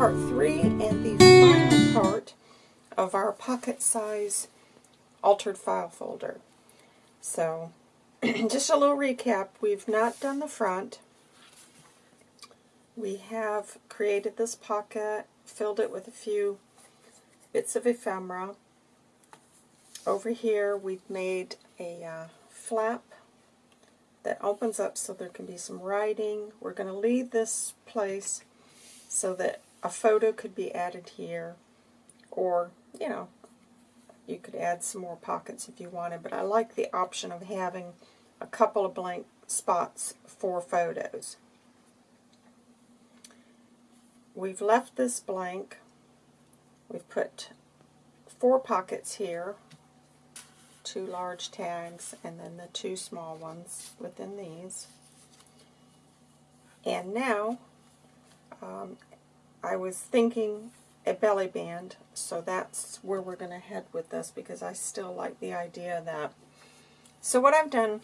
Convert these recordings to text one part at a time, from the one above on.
part three and the final part of our pocket size altered file folder. So, just a little recap. We've not done the front. We have created this pocket, filled it with a few bits of ephemera. Over here we've made a uh, flap that opens up so there can be some writing. We're going to leave this place so that a photo could be added here or, you know, you could add some more pockets if you wanted, but I like the option of having a couple of blank spots for photos. We've left this blank. We've put four pockets here, two large tags, and then the two small ones within these. And now, um, I was thinking a belly band, so that's where we're going to head with this because I still like the idea that... So what I've done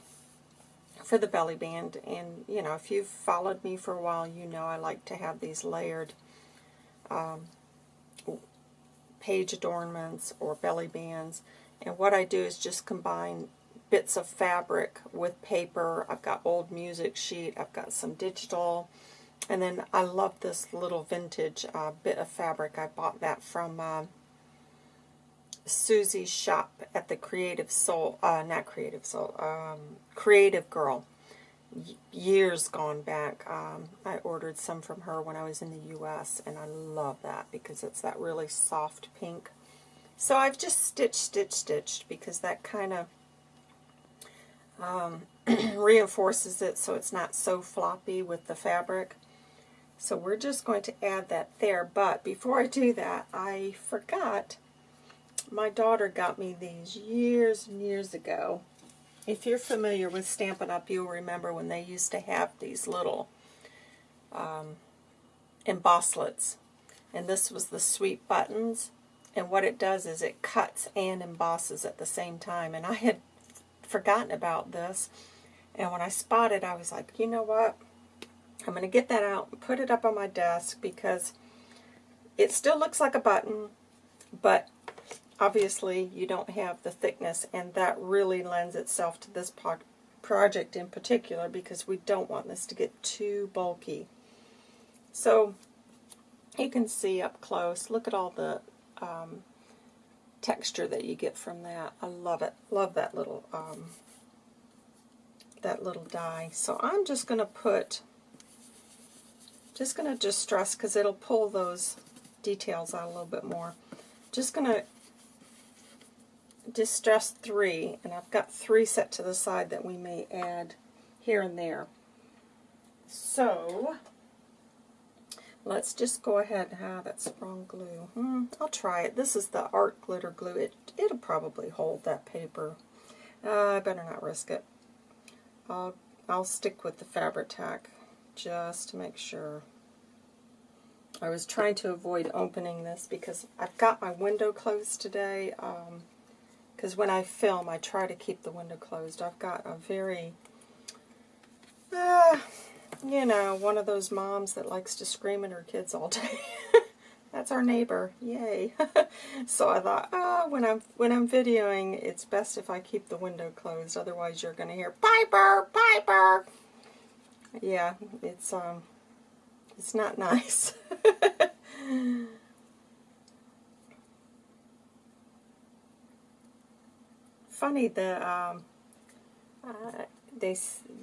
for the belly band, and you know, if you've followed me for a while, you know I like to have these layered um, page adornments or belly bands. And what I do is just combine bits of fabric with paper. I've got old music sheet. I've got some digital. And then I love this little vintage uh, bit of fabric. I bought that from uh, Susie's shop at the Creative Soul, uh, not Creative Soul, um, Creative Girl. years gone back. Um, I ordered some from her when I was in the U.S. and I love that because it's that really soft pink. So I've just stitched, stitched, stitched because that kind of um, reinforces it so it's not so floppy with the fabric. So we're just going to add that there. But before I do that, I forgot my daughter got me these years and years ago. If you're familiar with Stampin' Up, you'll remember when they used to have these little um, embosslits. And this was the sweep buttons. And what it does is it cuts and embosses at the same time. And I had forgotten about this. And when I spotted, I was like, you know what? I'm going to get that out and put it up on my desk because it still looks like a button, but obviously you don't have the thickness, and that really lends itself to this project in particular because we don't want this to get too bulky. So you can see up close, look at all the um, texture that you get from that. I love it. Love that little um, that little die. So I'm just going to put just going to distress because it'll pull those details out a little bit more. Just going to distress three, and I've got three set to the side that we may add here and there. So, let's just go ahead and have that sprung glue. Hmm, I'll try it. This is the art glitter glue. It, it'll probably hold that paper. Uh, I better not risk it. I'll, I'll stick with the Fabri-Tac just to make sure. I was trying to avoid opening this because I've got my window closed today. Because um, when I film, I try to keep the window closed. I've got a very, uh, you know, one of those moms that likes to scream at her kids all day. That's our neighbor. Yay. so I thought, oh, when I'm when I'm videoing, it's best if I keep the window closed. Otherwise, you're going to hear Piper, Piper yeah, it's um, it's not nice. Funny the um, uh, they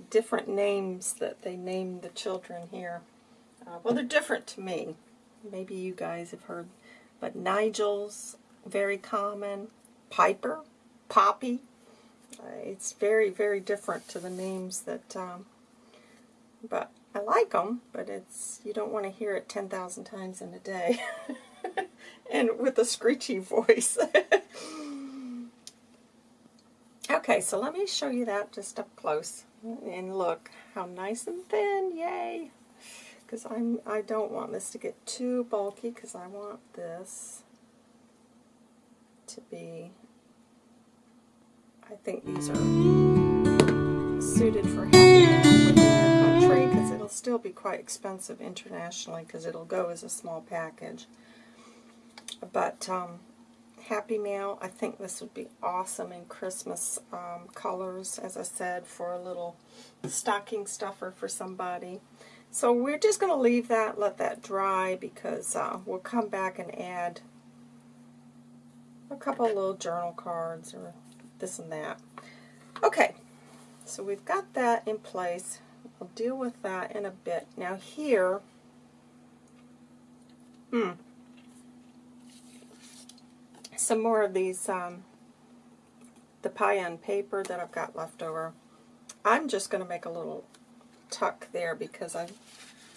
different names that they name the children here. Uh, well, they're different to me. Maybe you guys have heard, but Nigel's very common. Piper, Poppy. Uh, it's very, very different to the names that um, but I like them, but it's you don't want to hear it 10,000 times in a day. and with a screechy voice. okay, so let me show you that just up close. And look how nice and thin, yay! Because I'm I don't want this to get too bulky because I want this to be I think these are suited for having still be quite expensive internationally because it'll go as a small package. But um, Happy Mail, I think this would be awesome in Christmas um, colors, as I said, for a little stocking stuffer for somebody. So we're just going to leave that, let that dry, because uh, we'll come back and add a couple little journal cards or this and that. Okay, so we've got that in place. I'll deal with that in a bit. Now here, hmm, some more of these, um, the Payan paper that I've got left over. I'm just going to make a little tuck there because I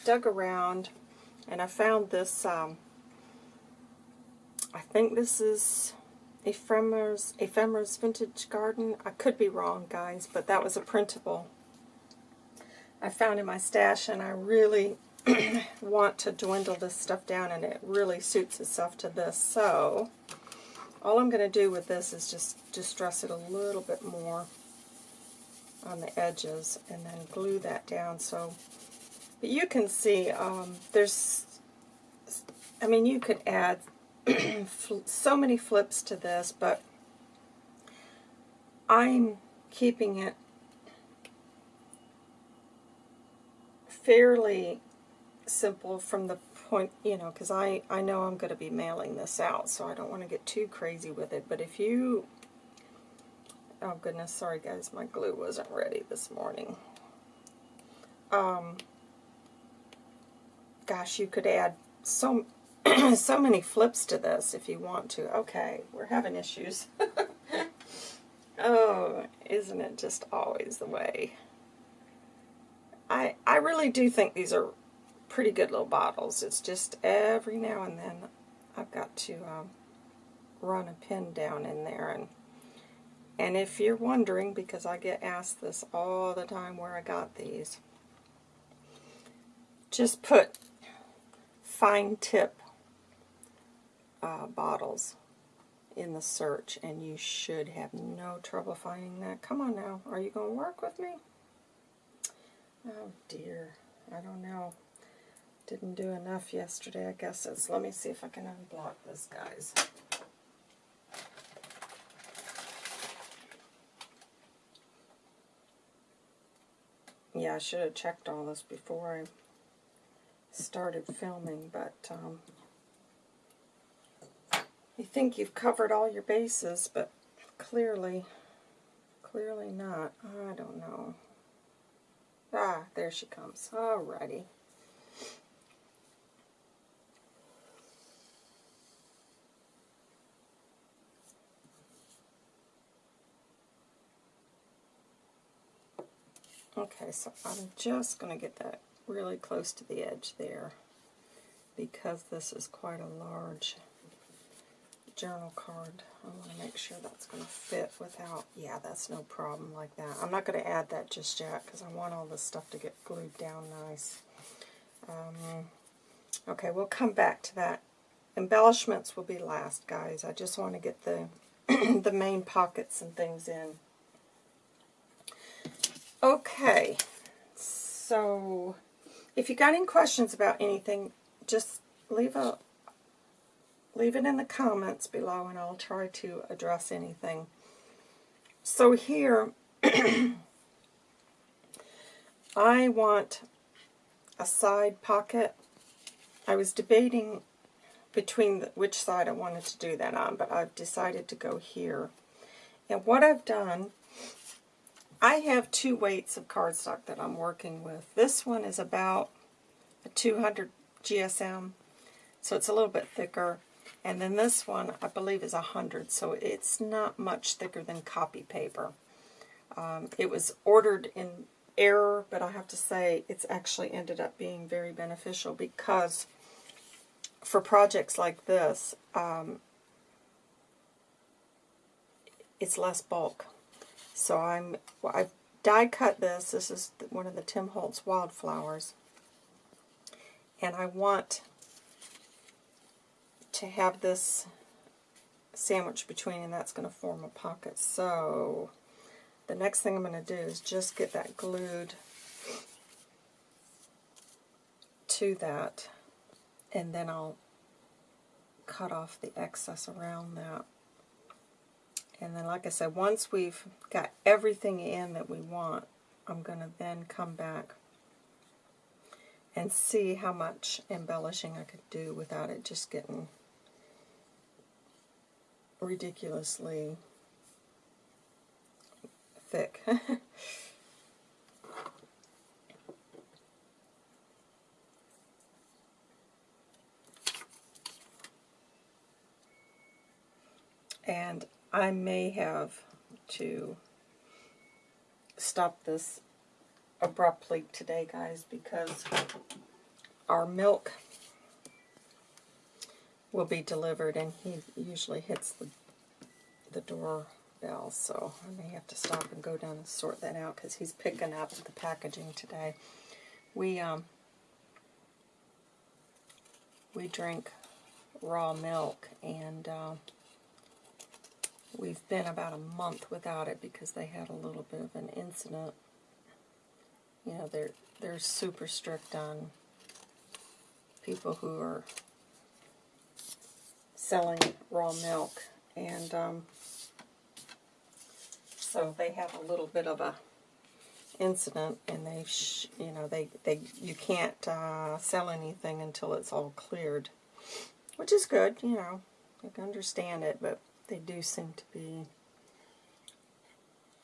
dug around and I found this, um, I think this is Ephemera's, Ephemera's Vintage Garden. I could be wrong, guys, but that was a printable I found in my stash, and I really want to dwindle this stuff down, and it really suits itself to this. So, all I'm going to do with this is just distress it a little bit more on the edges, and then glue that down. So, but you can see um, there's, I mean, you could add so many flips to this, but I'm keeping it fairly simple from the point, you know, because I, I know I'm going to be mailing this out, so I don't want to get too crazy with it. But if you, oh goodness, sorry guys, my glue wasn't ready this morning. Um, gosh, you could add so so many flips to this if you want to. Okay, we're having issues. oh, isn't it just always the way? I, I really do think these are pretty good little bottles. It's just every now and then I've got to um, run a pin down in there. And, and if you're wondering, because I get asked this all the time where I got these, just put fine tip uh, bottles in the search and you should have no trouble finding that. Come on now, are you going to work with me? Oh dear, I don't know. Didn't do enough yesterday, I guess it's, let me see if I can unblock this, guys. Yeah, I should have checked all this before I started filming, but um, you think you've covered all your bases, but clearly, clearly not. I don't know. Ah, there she comes. Alrighty. Okay, so I'm just going to get that really close to the edge there because this is quite a large journal card. I want to make sure that's going to fit without, yeah, that's no problem like that. I'm not going to add that just yet because I want all this stuff to get glued down nice. Um, okay, we'll come back to that. Embellishments will be last, guys. I just want to get the, the main pockets and things in. Okay, so if you got any questions about anything, just leave a leave it in the comments below and I'll try to address anything. So here, I want a side pocket. I was debating between the, which side I wanted to do that on, but I've decided to go here. And what I've done, I have two weights of cardstock that I'm working with. This one is about a 200 GSM, so it's a little bit thicker. And then this one, I believe, is 100, so it's not much thicker than copy paper. Um, it was ordered in error, but I have to say it's actually ended up being very beneficial because for projects like this, um, it's less bulk. So I'm, well, I've die cut this. This is one of the Tim Holtz Wildflowers. And I want to have this sandwich between and that's going to form a pocket. So the next thing I'm going to do is just get that glued to that, and then I'll cut off the excess around that. And then, like I said, once we've got everything in that we want, I'm going to then come back and see how much embellishing I could do without it just getting ridiculously thick. and I may have to stop this abruptly today, guys, because our milk will be delivered, and he usually hits the, the doorbell, so I may have to stop and go down and sort that out because he's picking up the packaging today. We, um, we drink raw milk, and uh, we've been about a month without it because they had a little bit of an incident. You know, they're they're super strict on people who are selling raw milk, and um, so they have a little bit of a incident, and they, you know, they they you can't uh, sell anything until it's all cleared, which is good, you know. I can understand it, but they do seem to be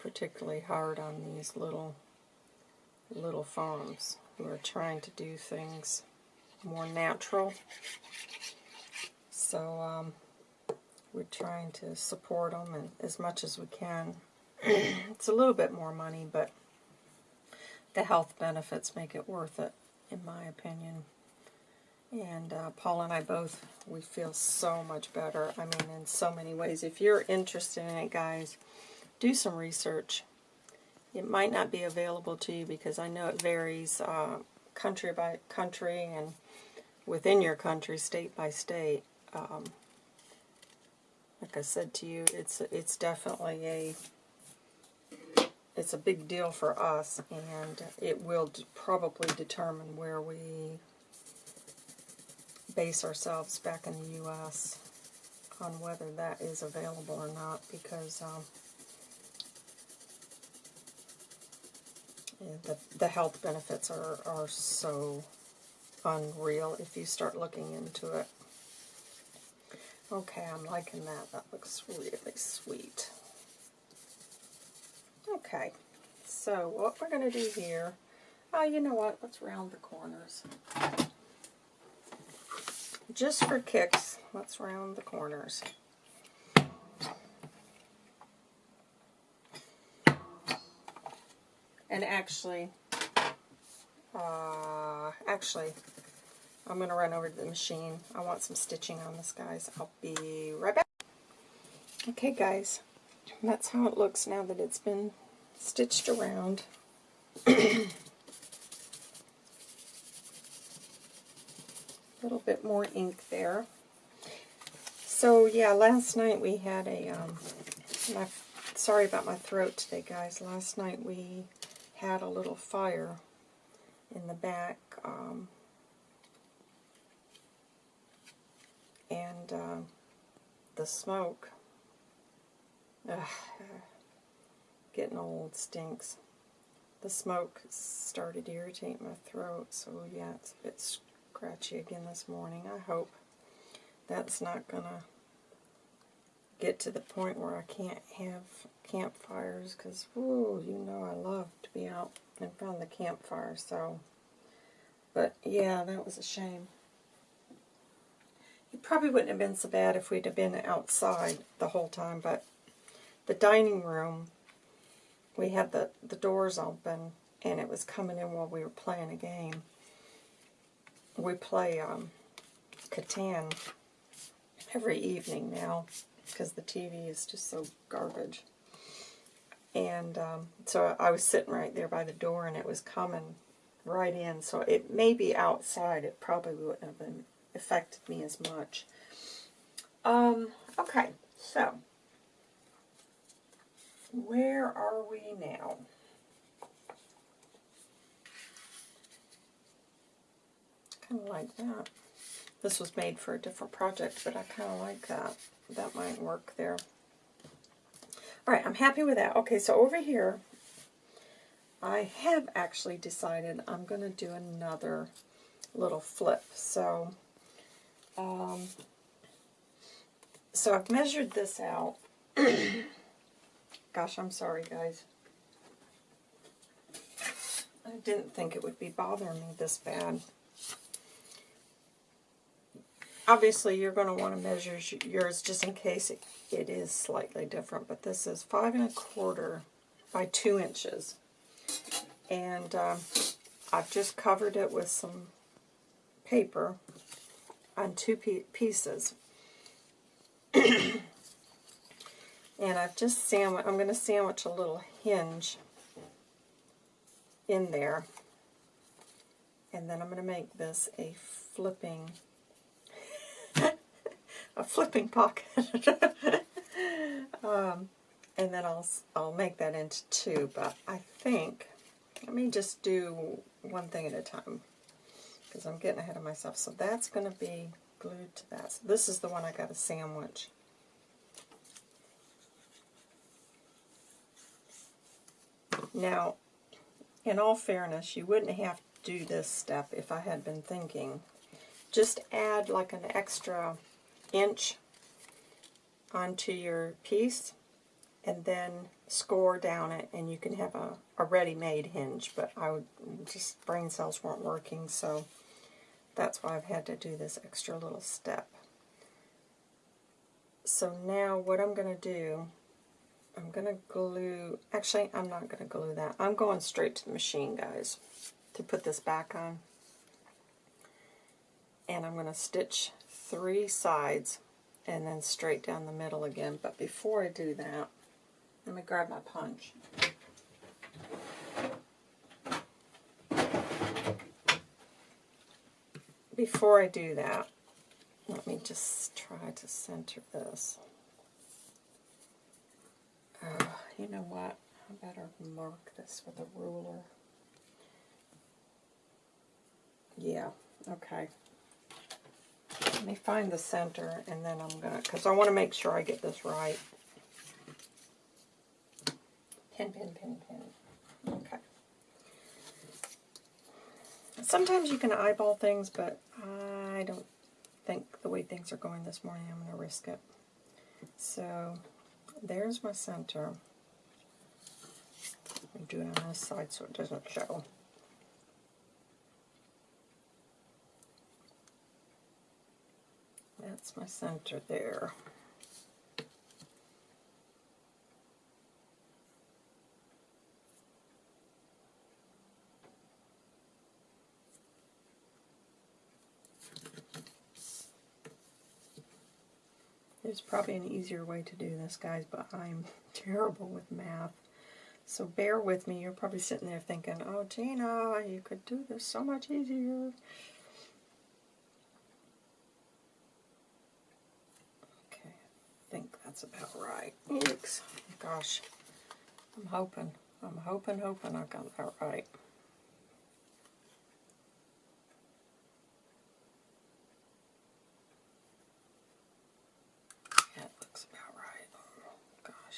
particularly hard on these little little farms who are trying to do things more natural. So um, we're trying to support them and, as much as we can. it's a little bit more money, but the health benefits make it worth it, in my opinion. And uh, Paul and I both, we feel so much better. I mean, in so many ways. If you're interested in it, guys, do some research. It might not be available to you because I know it varies uh, country by country and within your country, state by state. Um, like I said to you, it's it's definitely a it's a big deal for us, and it will probably determine where we base ourselves back in the U.S. on whether that is available or not, because um, the, the health benefits are, are so unreal if you start looking into it. Okay, I'm liking that. That looks really sweet. Okay, so what we're going to do here, oh, you know what, let's round the corners. Just for kicks, let's round the corners. And actually, uh, actually, I'm going to run over to the machine. I want some stitching on this, guys. I'll be right back. Okay, guys. That's how it looks now that it's been stitched around. A little bit more ink there. So, yeah, last night we had a, um, my, sorry about my throat today, guys. Last night we had a little fire in the back. Um, and uh, the smoke, ugh, getting old stinks. The smoke started to irritate my throat, so yeah, it's a bit scratchy again this morning. I hope that's not going to get to the point where I can't have campfires, because, ooh, you know I love to be out in front of the campfire, so, but yeah, that was a shame. It probably wouldn't have been so bad if we'd have been outside the whole time, but the dining room, we had the, the doors open, and it was coming in while we were playing a game. We play um, Catan every evening now, because the TV is just so garbage. And um, so I was sitting right there by the door, and it was coming right in. So it may be outside. It probably wouldn't have been affected me as much. Um, okay, so where are we now? kind of like that. This was made for a different project, but I kind of like that. That might work there. All right, I'm happy with that. Okay, so over here, I have actually decided I'm going to do another little flip. So, um, so I've measured this out. Gosh, I'm sorry, guys. I didn't think it would be bothering me this bad. Obviously, you're going to want to measure yours just in case it, it is slightly different, but this is five and a quarter by two inches. And um, I've just covered it with some paper on two pieces. and I've just sandwich, I'm going to sandwich a little hinge in there. And then I'm going to make this a flipping, a flipping pocket. um, and then I'll, I'll make that into two, but I think, let me just do one thing at a time, because I'm getting ahead of myself. So that's going to be glued to that. So this is the one I got a sandwich. Now, in all fairness, you wouldn't have to do this step if I had been thinking. Just add like an extra inch onto your piece and then score down it and you can have a, a ready-made hinge but I would just brain cells weren't working so that's why I've had to do this extra little step so now what I'm going to do I'm going to glue, actually I'm not going to glue that. I'm going straight to the machine, guys, to put this back on. And I'm going to stitch three sides and then straight down the middle again. But before I do that, let me grab my punch. Before I do that, let me just try to center this. Uh, you know what? I better mark this with a ruler. Yeah, okay. Let me find the center and then I'm going to, because I want to make sure I get this right. Pin, pin, pin, pin. Okay. Sometimes you can eyeball things, but I don't think the way things are going this morning, I'm going to risk it. So there's my center. I'm doing on this side so it doesn't show. That's my center there. There's probably an easier way to do this, guys, but I'm terrible with math. So bear with me. You're probably sitting there thinking, oh, Gina, you could do this so much easier. Okay, I think that's about right. Oops. Gosh, I'm hoping. I'm hoping, hoping I got that right.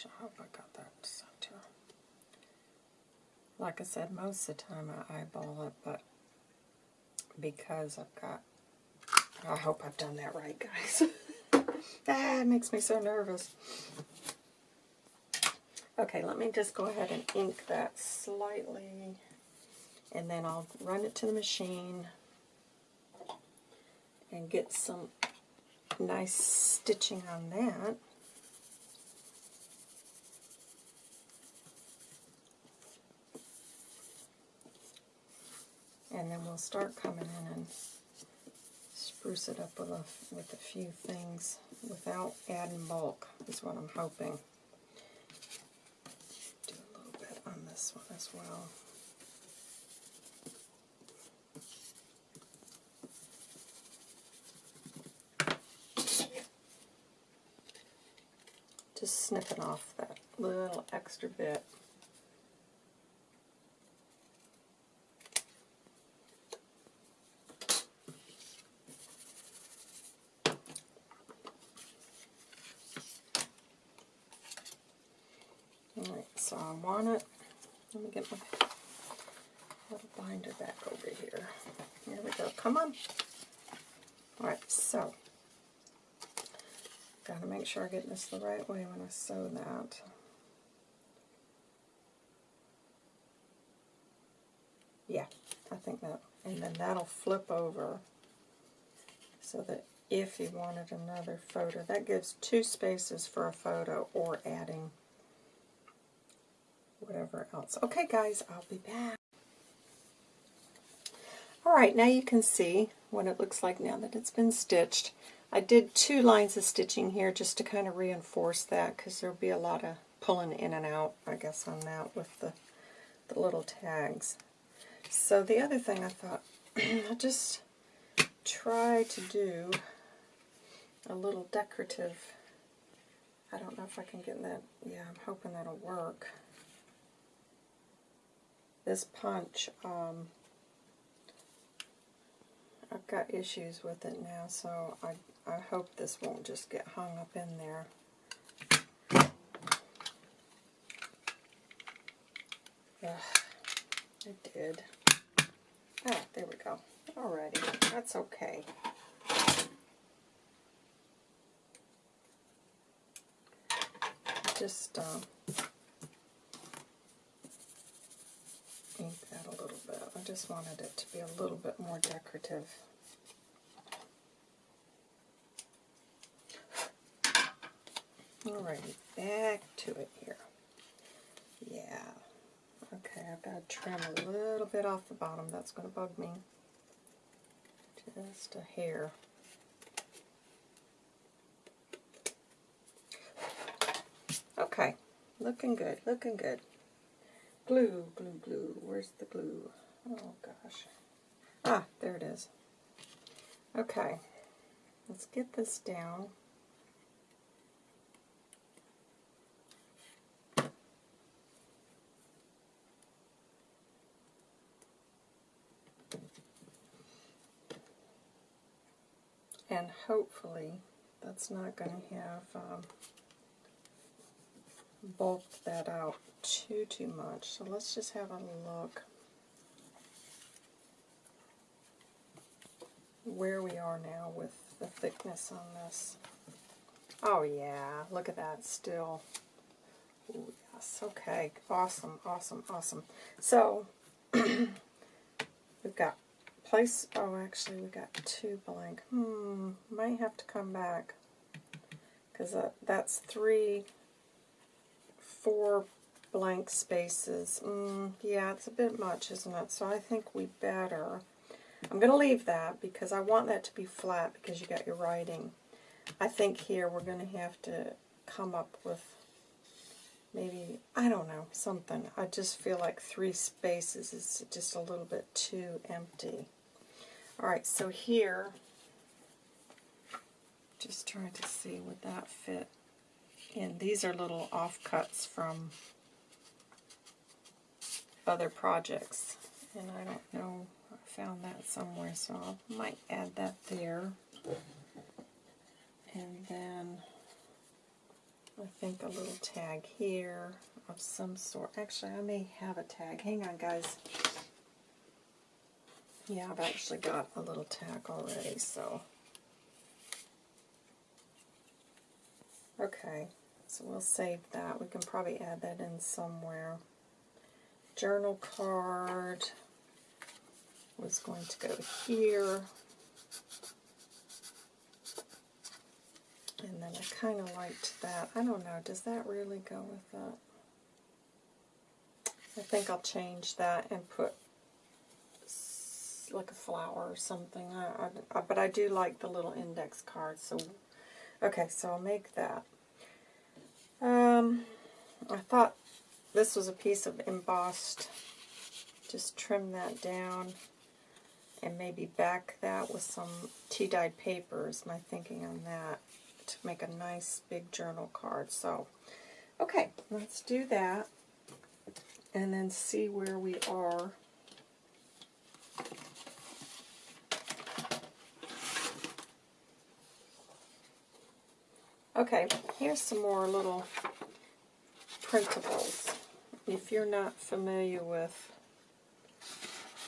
I hope I got that center. Like I said, most of the time I eyeball it, but because I've got, I hope I've done that right, guys. ah, it makes me so nervous. Okay, let me just go ahead and ink that slightly, and then I'll run it to the machine and get some nice stitching on that. And then we'll start coming in and spruce it up with a, with a few things without adding bulk, is what I'm hoping. Do a little bit on this one as well. Just snipping off that little extra bit. want it. Let me get my little binder back over here. Here we go. Come on. Alright, so gotta make sure I get this the right way when I sew that. Yeah, I think that, and then that'll flip over so that if you wanted another photo, that gives two spaces for a photo or adding whatever else. Okay guys, I'll be back. Alright, now you can see what it looks like now that it's been stitched. I did two lines of stitching here just to kind of reinforce that because there'll be a lot of pulling in and out, I guess, on that with the, the little tags. So the other thing I thought, I'll just try to do a little decorative, I don't know if I can get that, yeah, I'm hoping that'll work. This punch, um, I've got issues with it now, so I, I hope this won't just get hung up in there. Ugh, it did. Ah, there we go. Alrighty, that's okay. Just um, ink that a little bit. I just wanted it to be a little bit more decorative. Alrighty, back to it here. Yeah. Okay, I've got to trim a little bit off the bottom. That's going to bug me. Just a hair. Okay, looking good, looking good. Glue, glue, glue. Where's the glue? Oh, gosh. Ah, there it is. Okay, let's get this down. And hopefully that's not going to have um, bulked that out too, too much. So let's just have a look where we are now with the thickness on this. Oh yeah, look at that still. Ooh, yes, okay, awesome, awesome, awesome. So, we've got place, oh actually we've got two blank. Hmm, might have to come back because that, that's three, four blank spaces. Mm, yeah, it's a bit much, isn't it? So I think we better, I'm going to leave that because I want that to be flat because you got your writing. I think here we're going to have to come up with maybe, I don't know, something. I just feel like three spaces is just a little bit too empty. Alright, so here, just trying to see would that fit in. These are little offcuts from other projects, and I don't know, found that somewhere, so I might add that there. And then I think a little tag here of some sort. Actually, I may have a tag. Hang on, guys. Yeah, I've actually got a little tag already, so. Okay, so we'll save that. We can probably add that in somewhere. Journal card was going to go here. And then I kind of liked that. I don't know, does that really go with that? I think I'll change that and put like a flower or something. I, I, but I do like the little index cards. So, okay, so I'll make that. Um, I thought this was a piece of embossed. Just trim that down and maybe back that with some tea-dyed papers. My thinking on that to make a nice big journal card. So, okay, let's do that and then see where we are Okay, here's some more little printables. if you're not familiar with,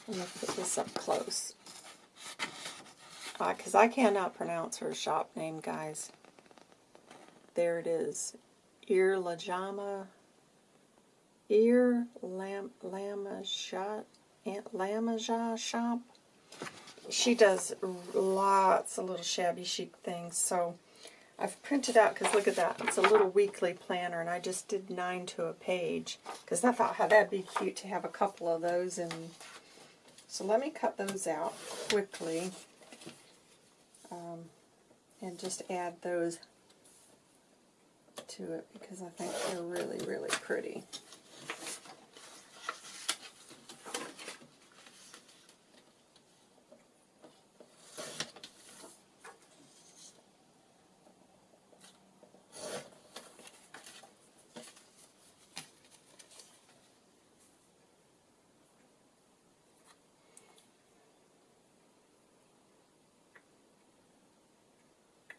let me put this up close, because I cannot pronounce her shop name, guys. There it is, Ear Lajama, Ear Lam Lamaja Lamaja shop. She does lots of little shabby chic things, so I've printed out, because look at that, it's a little weekly planner, and I just did nine to a page, because I thought how that'd be cute to have a couple of those, and so let me cut those out quickly, um, and just add those to it, because I think they're really, really pretty.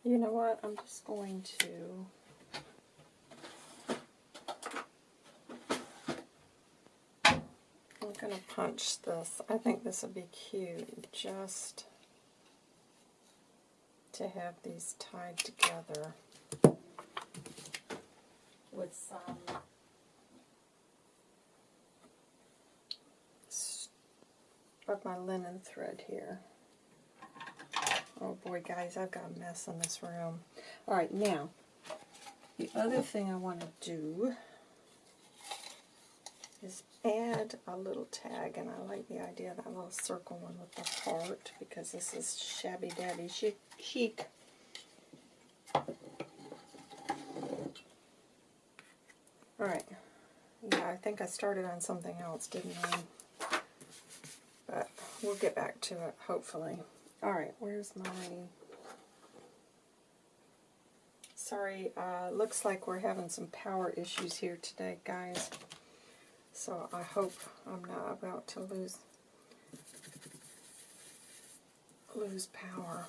You know what? I'm just going to I'm going to punch this. I think this would be cute just to have these tied together with some of my linen thread here. Oh boy, guys, I've got a mess in this room. Alright, now, the other thing I want to do is add a little tag, and I like the idea of that little circle one with the heart, because this is shabby dabby chic. chic. Alright, yeah, I think I started on something else, didn't I? But we'll get back to it, hopefully. Alright, where's my... Sorry, uh, looks like we're having some power issues here today, guys. So I hope I'm not about to lose lose power.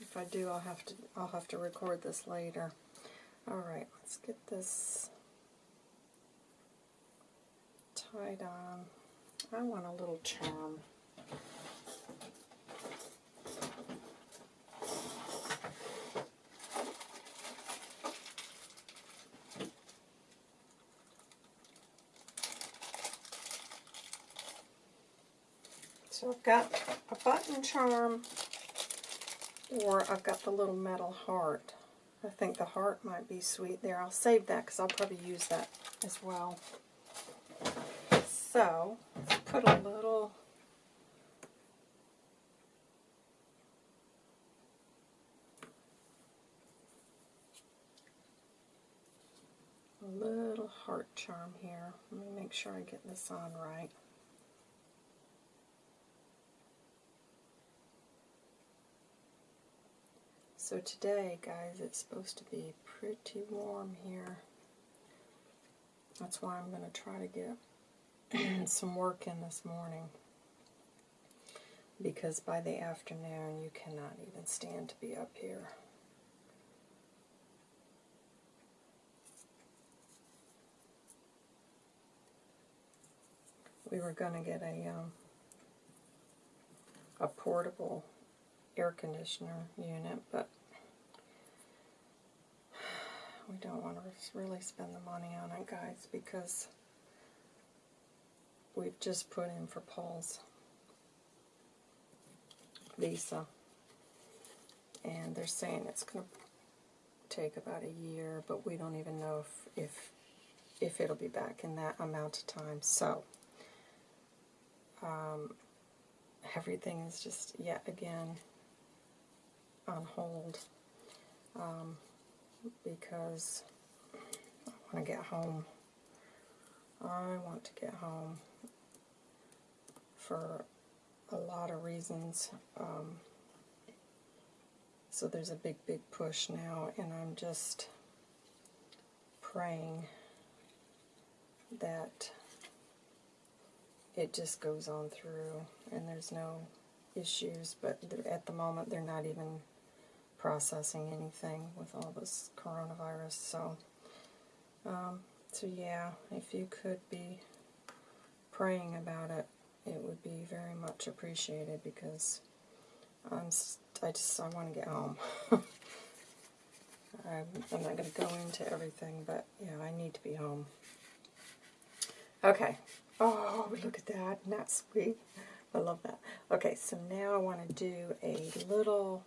If I do, I'll have to I'll have to record this later. All right, let's get this tied on. I want a little charm. Got a button charm, or I've got the little metal heart. I think the heart might be sweet there. I'll save that because I'll probably use that as well. So, let's put a little a little heart charm here. Let me make sure I get this on right. So today, guys, it's supposed to be pretty warm here. That's why I'm going to try to get some work in this morning. Because by the afternoon, you cannot even stand to be up here. We were going to get a um, a portable air conditioner unit, but we don't want to really spend the money on it, guys, because we've just put in for Paul's visa. And they're saying it's going to take about a year, but we don't even know if, if, if it'll be back in that amount of time. So, um, everything is just yet again on hold. Um, because I want to get home. I want to get home for a lot of reasons. Um, so there's a big, big push now, and I'm just praying that it just goes on through and there's no issues, but at the moment they're not even processing anything with all this coronavirus. So, um, so yeah, if you could be praying about it, it would be very much appreciated because I'm, I just, I want to get home. I'm, I'm not going to go into everything, but yeah, I need to be home. Okay. Oh, look at that. Isn't that sweet? I love that. Okay, so now I want to do a little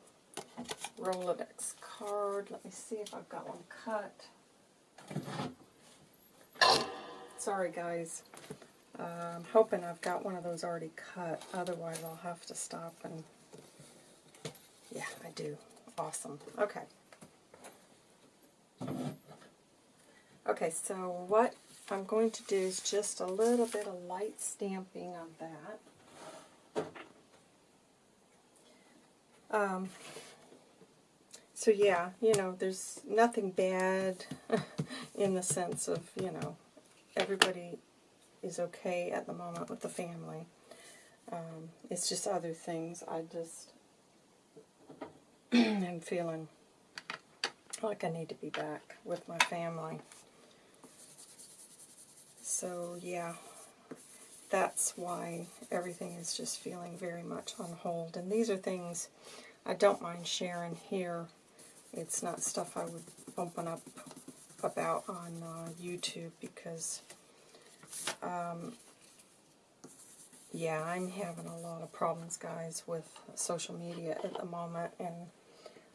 Rolodex card. Let me see if I've got one cut. Sorry, guys. Uh, I'm hoping I've got one of those already cut. Otherwise, I'll have to stop and... Yeah, I do. Awesome. Okay. Okay, so what I'm going to do is just a little bit of light stamping on that. Um, so yeah, you know, there's nothing bad in the sense of, you know, everybody is okay at the moment with the family. Um, it's just other things. I just am feeling like I need to be back with my family. So yeah, that's why everything is just feeling very much on hold. And these are things I don't mind sharing here. It's not stuff I would open up about on uh, YouTube because, um, yeah, I'm having a lot of problems, guys, with social media at the moment. And,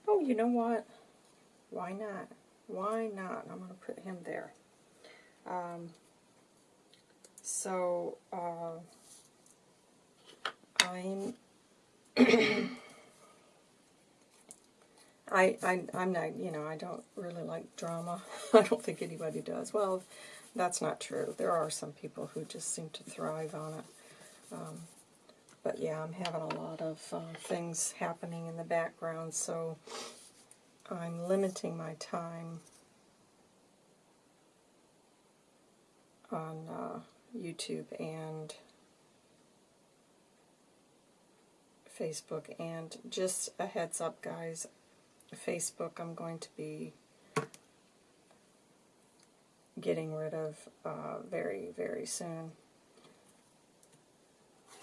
oh, you know what? Why not? Why not? I'm going to put him there. Um, so, uh, I'm... I, I, I'm not, you know, I don't really like drama. I don't think anybody does. Well, that's not true. There are some people who just seem to thrive on it. Um, but yeah, I'm having a lot of uh, things happening in the background, so I'm limiting my time on uh, YouTube and Facebook. And just a heads up, guys, Facebook I'm going to be getting rid of uh, very, very soon.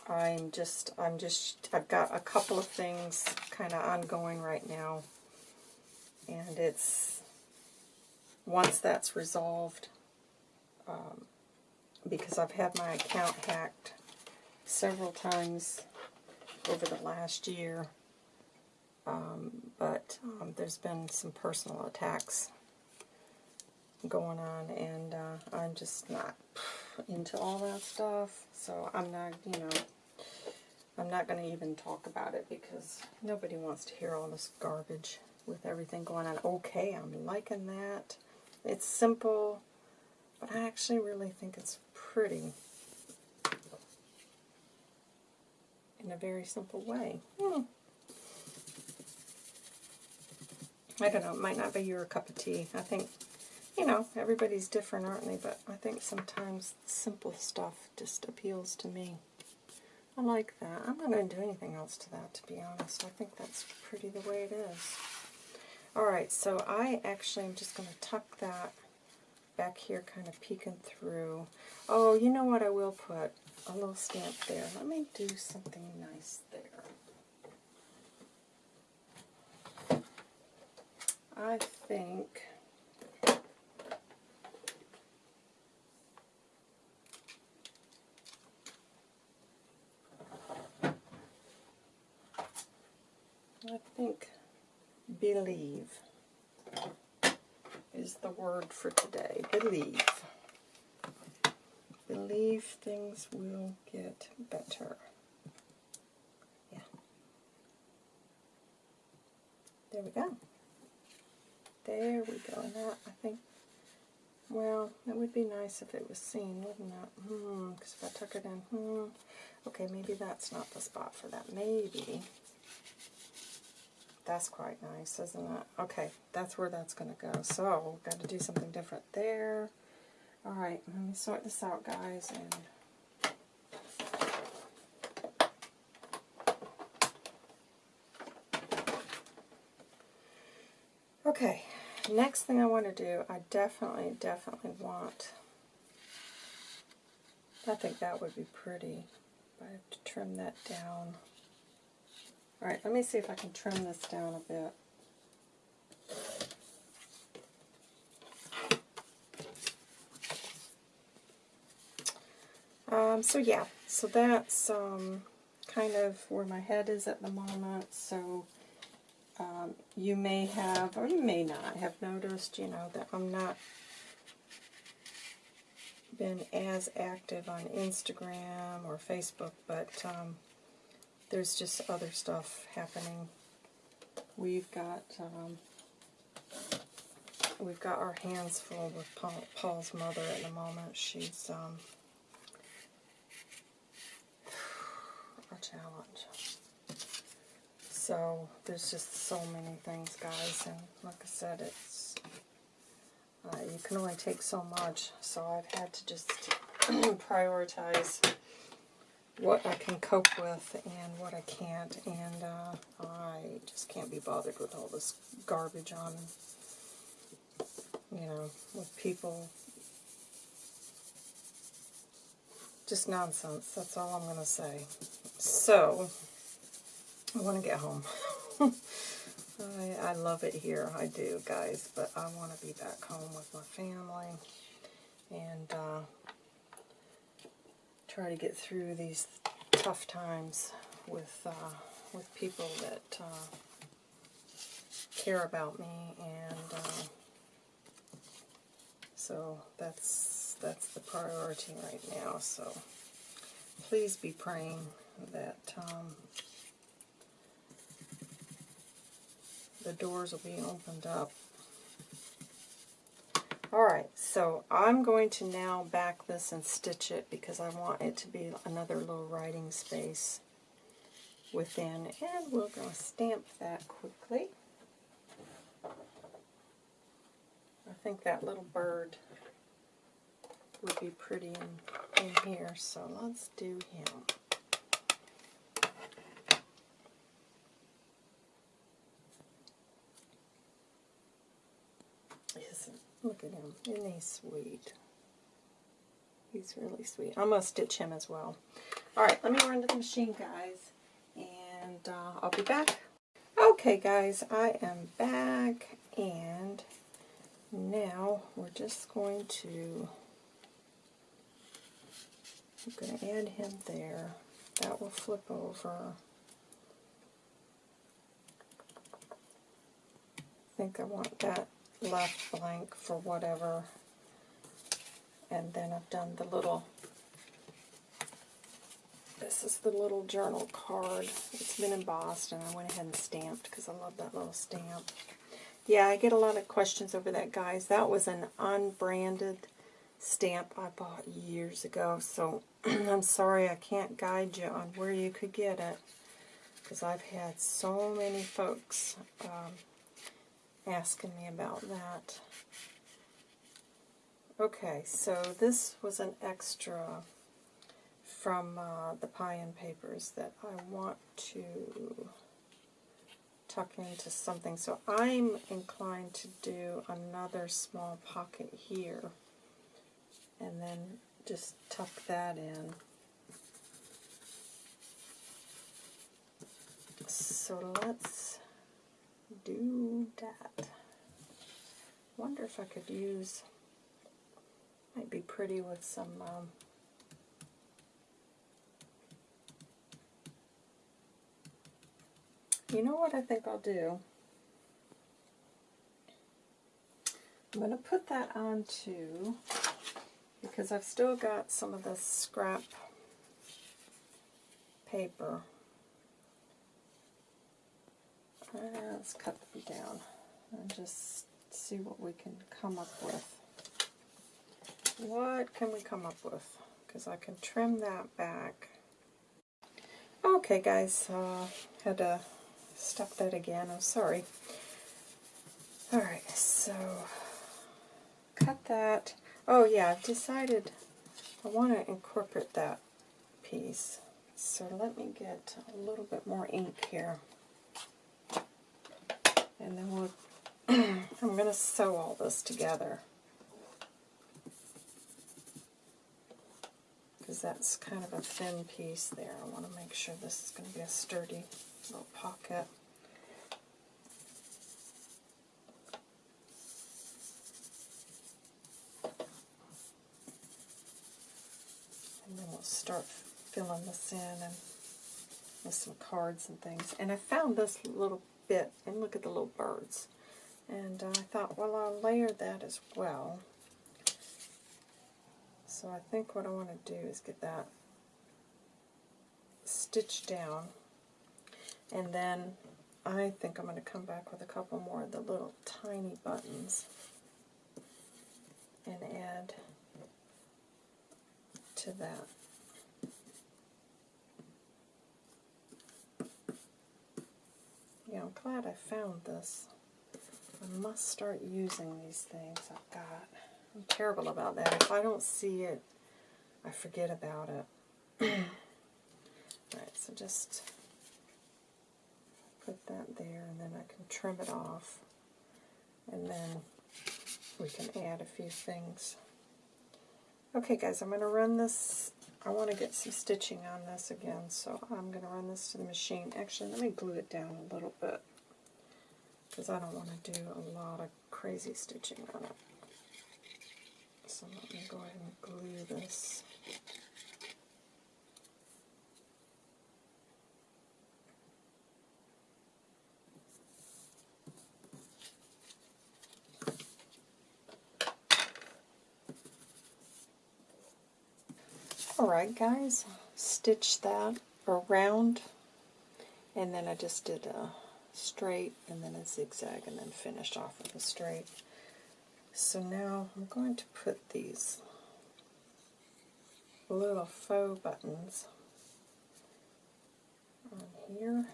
I'm just, I'm just, I've got a couple of things kind of ongoing right now. And it's, once that's resolved, um, because I've had my account hacked several times over the last year. Um, but um, there's been some personal attacks going on, and uh, I'm just not into all that stuff. So I'm not, you know, I'm not going to even talk about it because nobody wants to hear all this garbage with everything going on. Okay, I'm liking that. It's simple, but I actually really think it's pretty in a very simple way. Hmm. I don't know, it might not be your cup of tea. I think, you know, everybody's different, aren't they? But I think sometimes simple stuff just appeals to me. I like that. I'm not going to do anything else to that, to be honest. I think that's pretty the way it is. Alright, so I actually am just going to tuck that back here kind of peeking through. Oh, you know what I will put? A little stamp there. Let me do something nice there. I think I think believe is the word for today. Believe. Believe things will get better. Yeah. There we go. There we go. And that, I think, well, it would be nice if it was seen, wouldn't it? Hmm, because if I tuck it in, hmm. Okay, maybe that's not the spot for that. Maybe that's quite nice, isn't it? Okay, that's where that's going to go. So, got to do something different there. Alright, let me sort this out, guys, and Okay, next thing I want to do, I definitely, definitely want, I think that would be pretty, but I have to trim that down. Alright, let me see if I can trim this down a bit. Um, so yeah, so that's um, kind of where my head is at the moment. So um, you may have, or you may not have noticed, you know, that I'm not been as active on Instagram or Facebook, but um, there's just other stuff happening. We've got um, we've got our hands full with Paul, Paul's mother at the moment. She's um, challenge. So there's just so many things, guys, and like I said, it's uh, you can only take so much. So I've had to just prioritize what I can cope with and what I can't, and uh, I just can't be bothered with all this garbage on, you know, with people. Just nonsense, that's all I'm going to say. So, I want to get home. I, I love it here, I do, guys, but I want to be back home with my family, and uh, try to get through these tough times with uh, with people that uh, care about me, and uh, so that's that's the priority right now. So please be praying that um, the doors will be opened up Alright, so I'm going to now back this and stitch it because I want it to be another little writing space within. And we're going to stamp that quickly. I think that little bird would be pretty in, in here, so let's do him. Look at him. Isn't he sweet? He's really sweet. I'm going to stitch him as well. Alright, let me run to the machine, guys. And uh, I'll be back. Okay, guys, I am back. And now we're just going to... I'm going to add him there. That will flip over. I think I want that left blank for whatever. And then I've done the little, this is the little journal card. It's been embossed and I went ahead and stamped because I love that little stamp. Yeah, I get a lot of questions over that, guys. That was an unbranded stamp I bought years ago, so I'm sorry I can't guide you on where you could get it because I've had so many folks um, asking me about that. Okay, so this was an extra from uh, the Pie-In Papers that I want to tuck into something. So I'm inclined to do another small pocket here and then just tuck that in. So let's do that. wonder if I could use, might be pretty with some um, You know what I think I'll do? I'm going to put that on too, because I've still got some of the scrap paper uh, let's cut them down and just see what we can come up with. What can we come up with? Because I can trim that back. Okay, guys, uh, had to stop that again. I'm sorry. Alright, so cut that. Oh, yeah, I've decided I want to incorporate that piece. So let me get a little bit more ink here and then we'll I'm going to sew all this together. Because that's kind of a thin piece there. I want to make sure this is going to be a sturdy little pocket. And then we'll start filling this in and with some cards and things. And I found this little bit, and look at the little birds. And I thought, well, I'll layer that as well. So I think what I want to do is get that stitched down. And then I think I'm going to come back with a couple more of the little tiny buttons and add to that. Yeah, I'm glad I found this. I must start using these things I've got. I'm terrible about that. If I don't see it, I forget about it. Alright, so just put that there and then I can trim it off. And then we can add a few things. Okay guys, I'm going to run this, I want to get some stitching on this again, so I'm going to run this to the machine. Actually, let me glue it down a little bit, because I don't want to do a lot of crazy stitching on it. So let me go ahead and glue this. Alright guys, stitch that around and then I just did a straight and then a zigzag and then finished off with a straight. So now I'm going to put these little faux buttons on here.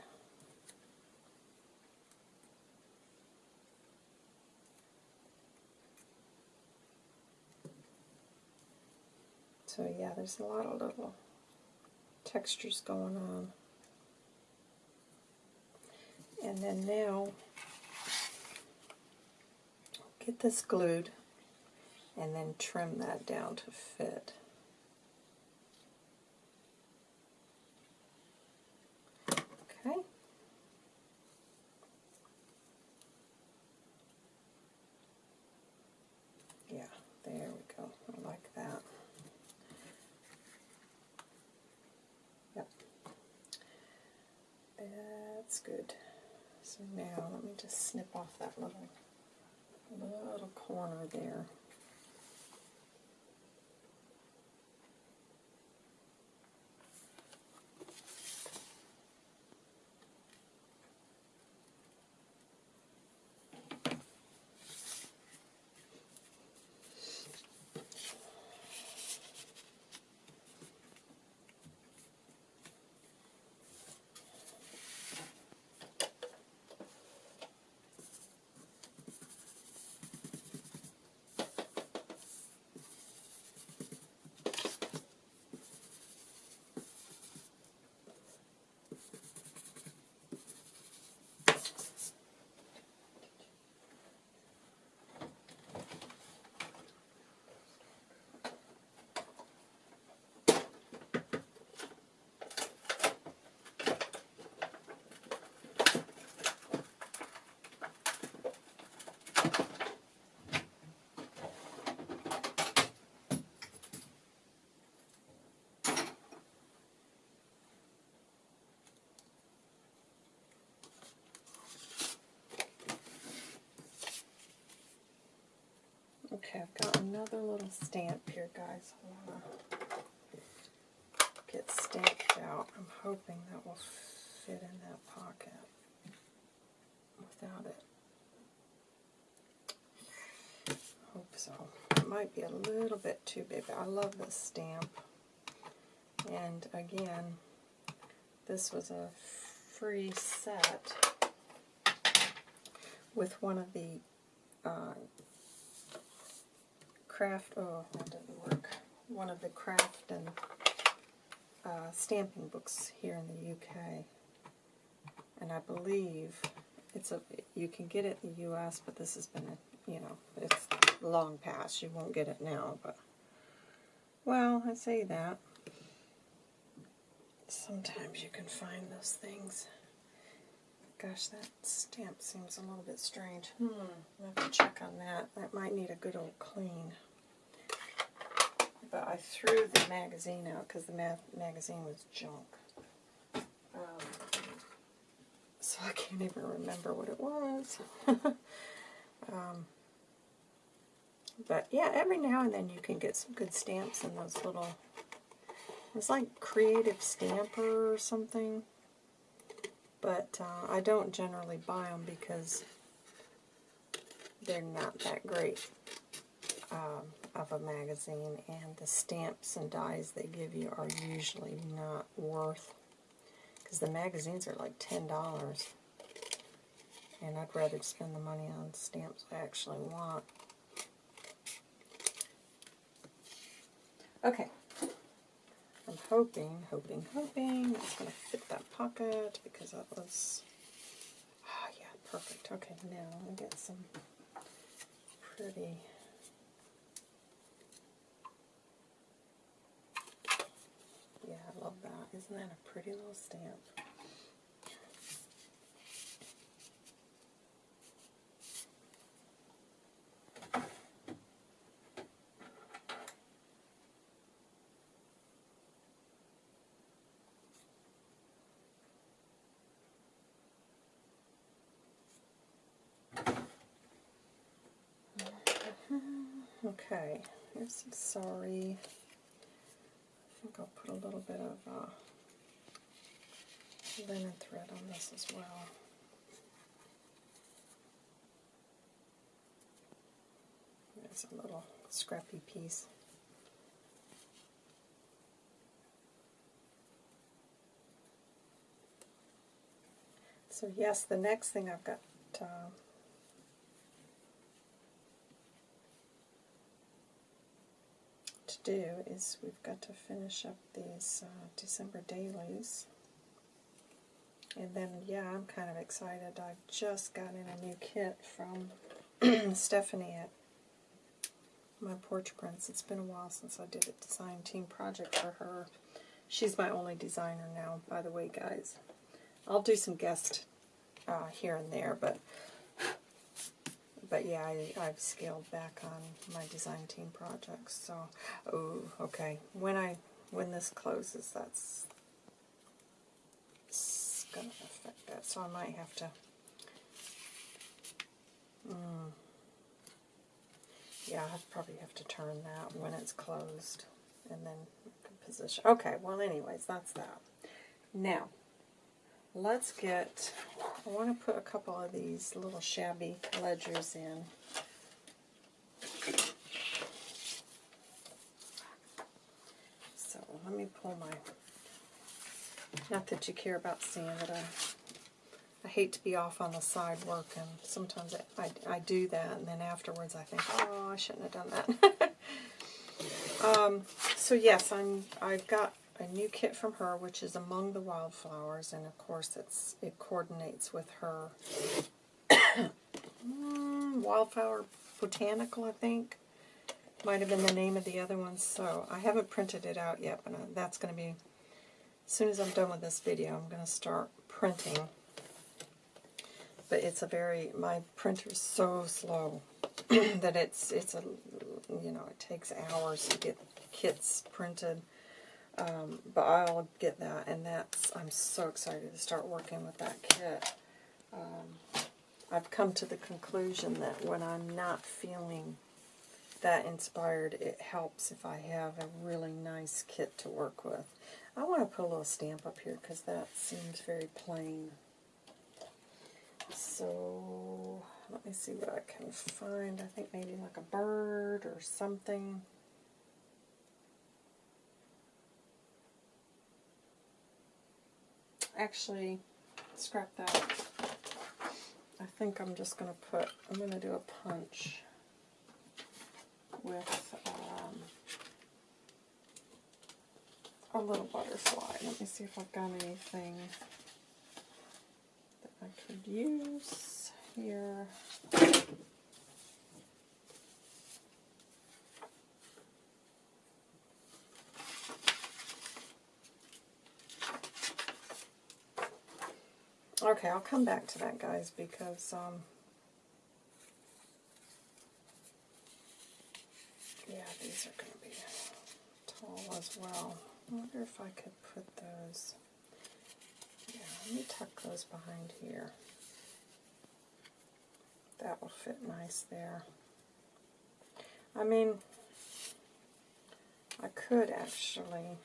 So yeah, there's a lot of little textures going on. And then now, get this glued and then trim that down to fit. Okay. Yeah, there we go. I like that. Yep. That's good. So now let me just snip off that little little corner there. Okay, I've got another little stamp here, guys. I want to get stamped out. I'm hoping that will fit in that pocket without it. Hope so. It might be a little bit too big, but I love this stamp. And again, this was a free set with one of the uh, craft, oh, that didn't work, one of the craft and uh, stamping books here in the UK. And I believe It's a you can get it in the U.S., but this has been a you know it's long past. You won't get it now, but well, I say that. Sometimes you can find those things. Gosh, that stamp seems a little bit strange. Hmm, I have to check on that. That might need a good old clean. But I threw the magazine out because the ma magazine was junk. Um, so I can't even remember what it was. um, but yeah, every now and then you can get some good stamps in those little, it's like Creative Stamper or something. But uh, I don't generally buy them because they're not that great um, of a magazine. And the stamps and dies they give you are usually not worth, because the magazines are like $10. And I'd rather spend the money on stamps I actually want. Okay. I'm hoping, hoping, hoping it's going to fit that pocket because that was, oh yeah, perfect. Okay, now I'll get some pretty, yeah, Love that. Isn't that a pretty little stamp? Okay, here's some sorry. I'll put a little bit of uh, linen thread on this as well. There's a little scrappy piece. So yes, the next thing I've got uh, do is we've got to finish up these uh, December dailies. And then, yeah, I'm kind of excited. I've just got in a new kit from Stephanie at my Porch Prints. It's been a while since I did a design team project for her. She's my only designer now, by the way, guys. I'll do some guest uh, here and there, but but yeah, I, I've scaled back on my design team projects. So, oh, okay. When I when this closes, that's going to affect that. So I might have to. Mm, yeah, I probably have to turn that when it's closed, and then position. Okay. Well, anyways, that's that. Now, let's get, I want to put a couple of these little shabby ledgers in. So let me pull my, not that you care about seeing I, I hate to be off on the side working. Sometimes I, I, I do that and then afterwards I think, oh, I shouldn't have done that. um, so yes, I'm, I've got a new kit from her, which is Among the Wildflowers, and of course it's it coordinates with her mm, Wildflower Botanical, I think. Might have been the name of the other one, so I haven't printed it out yet, but uh, that's going to be, as soon as I'm done with this video, I'm going to start printing. But it's a very, my printer is so slow that it's, it's a, you know, it takes hours to get kits printed. Um, but I'll get that, and that's I'm so excited to start working with that kit. Um, I've come to the conclusion that when I'm not feeling that inspired, it helps if I have a really nice kit to work with. I want to put a little stamp up here because that seems very plain. So let me see what I can find. I think maybe like a bird or something. Actually, scrap that. I think I'm just going to put, I'm going to do a punch with um, a little butterfly. Let me see if I've got anything that I could use. here. Okay, I'll come back to that, guys, because um, yeah, these are going to be tall as well. I wonder if I could put those. Yeah, let me tuck those behind here. That will fit nice there. I mean, I could actually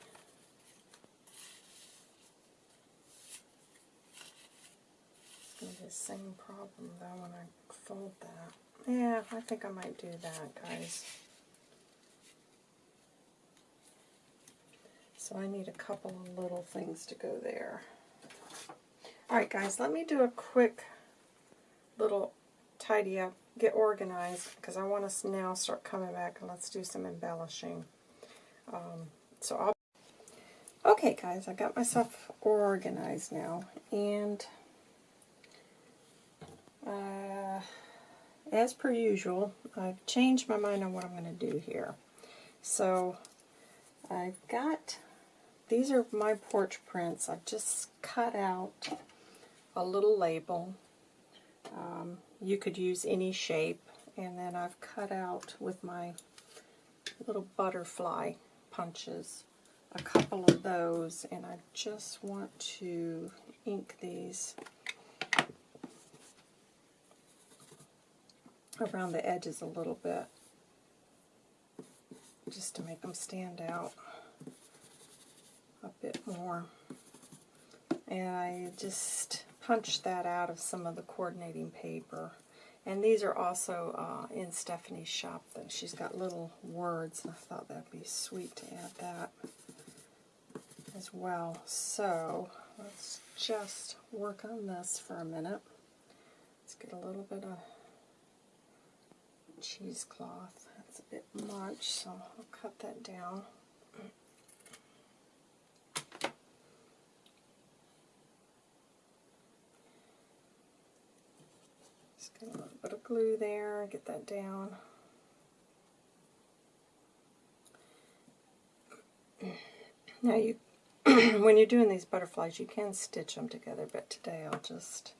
the same problem though when I fold that. Yeah, I think I might do that, guys. So I need a couple of little things to go there. Alright guys, let me do a quick little tidy up, get organized, because I want us now start coming back and let's do some embellishing. Um, so I'll Okay guys, I got myself organized now, and uh, as per usual, I've changed my mind on what I'm going to do here. So I've got, these are my porch prints. I've just cut out a little label. Um, you could use any shape. And then I've cut out with my little butterfly punches a couple of those. And I just want to ink these around the edges a little bit just to make them stand out a bit more. And I just punched that out of some of the coordinating paper. And these are also uh, in Stephanie's shop. That She's got little words, and I thought that'd be sweet to add that as well. So let's just work on this for a minute. Let's get a little bit of cheesecloth. That's a bit much, so I'll cut that down. Just get a little bit of glue there, get that down. Now you, when you're doing these butterflies, you can stitch them together, but today I'll just,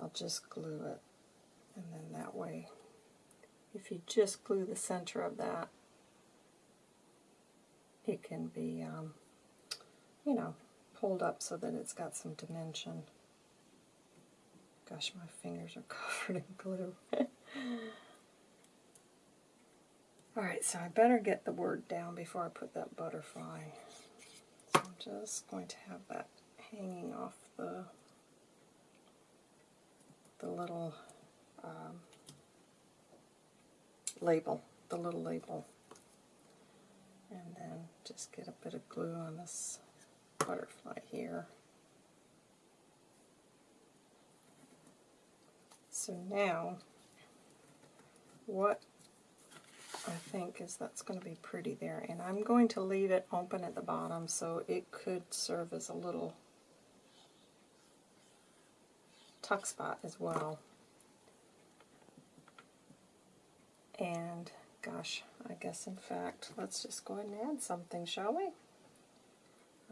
I'll just glue it, and then that way if you just glue the center of that, it can be, um, you know, pulled up so that it's got some dimension. Gosh, my fingers are covered in glue. Alright, so I better get the word down before I put that butterfly. So I'm just going to have that hanging off the the little um, label, the little label. And then just get a bit of glue on this butterfly here. So now, what I think is that's going to be pretty there. And I'm going to leave it open at the bottom so it could serve as a little tuck spot as well. And gosh, I guess in fact, let's just go ahead and add something, shall we?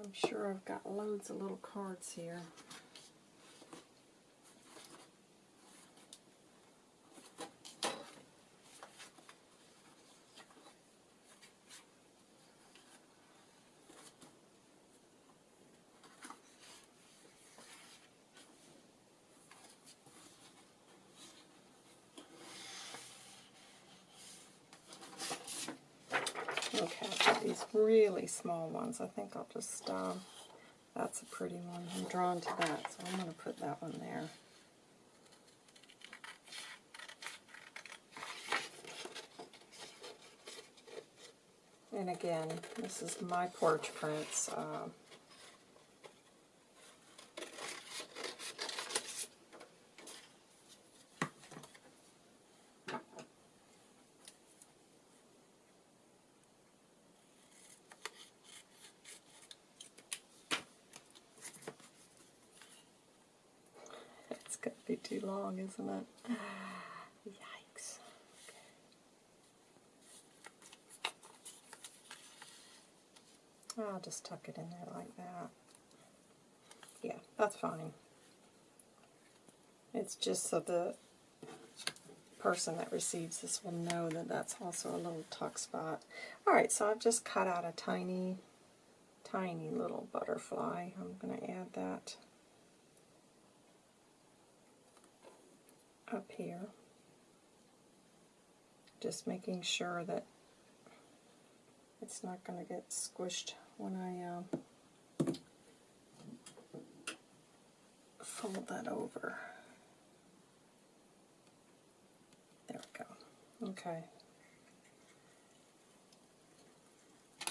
I'm sure I've got loads of little cards here. Really small ones. I think I'll just, um, that's a pretty one. I'm drawn to that, so I'm going to put that one there. And again, this is my porch prints. Uh, going to be too long, isn't it? Yikes. Okay. I'll just tuck it in there like that. Yeah, that's fine. It's just so the person that receives this will know that that's also a little tuck spot. Alright, so I've just cut out a tiny, tiny little butterfly. I'm going to add that up here. Just making sure that it's not going to get squished when I uh, fold that over. There we go. Okay.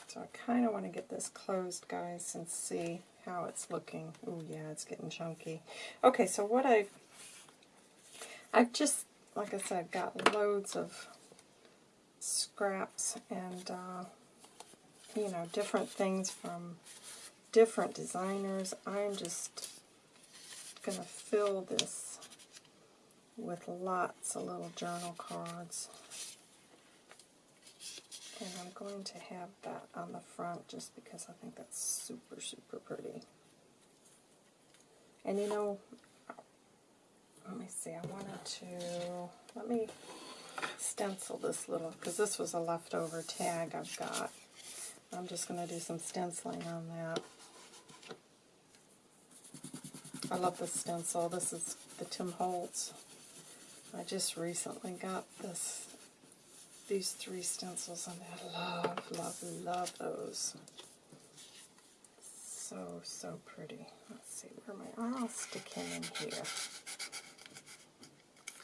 So I kind of want to get this closed, guys, and see how it's looking. Oh yeah, it's getting chunky. Okay, so what I've, I've just, like I said, got loads of scraps and, uh, you know, different things from different designers. I'm just going to fill this with lots of little journal cards. And I'm going to have that on the front just because I think that's super, super pretty. And you know, let me see, I wanted to, let me stencil this little, because this was a leftover tag I've got. I'm just going to do some stenciling on that. I love this stencil. This is the Tim Holtz. I just recently got this, these three stencils, and I love, love, love those. So, so pretty. Let's see, where am I? Oh, I'll stick him in here.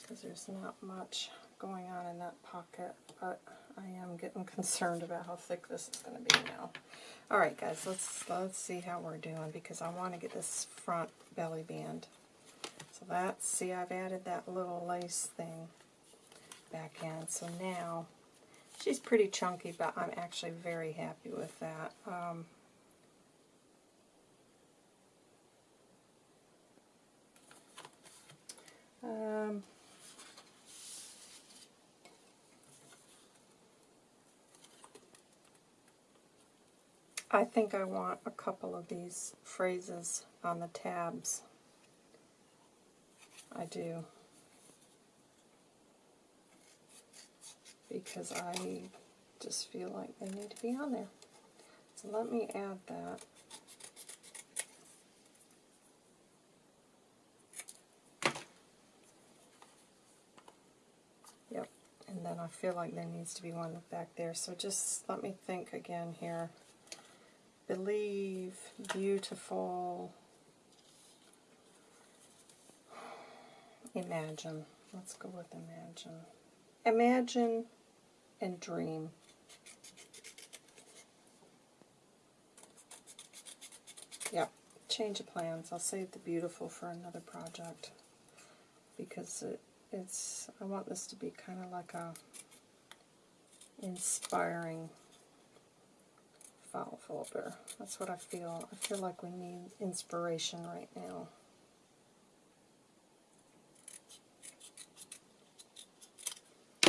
Because there's not much going on in that pocket, but I am getting concerned about how thick this is going to be now. Alright guys, let's let's see how we're doing because I want to get this front belly band. So that's, see I've added that little lace thing back in. So now, she's pretty chunky, but I'm actually very happy with that. Um, um, I think I want a couple of these phrases on the tabs. I do. Because I just feel like they need to be on there. So let me add that. Yep, and then I feel like there needs to be one back there. So just let me think again here believe, beautiful, imagine. Let's go with imagine. Imagine and dream. Yep, change of plans. I'll save the beautiful for another project because it, it's, I want this to be kind of like a inspiring file folder. That's what I feel. I feel like we need inspiration right now.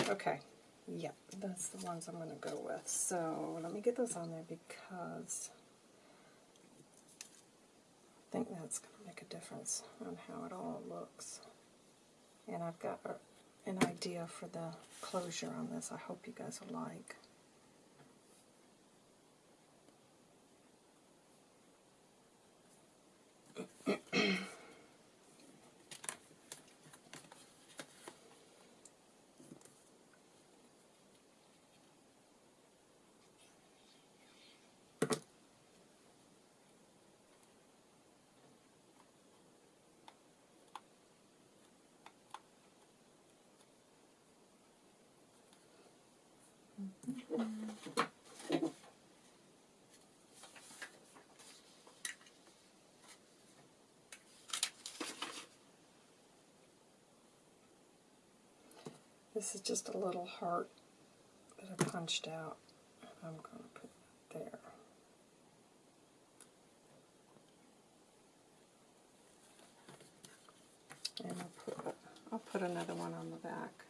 Okay, yep, that's the ones I'm going to go with. So let me get those on there because I think that's going to make a difference on how it all looks. And I've got an idea for the closure on this I hope you guys will like. This is just a little heart that I punched out. I'm going to put there. And I'll put another one on the back.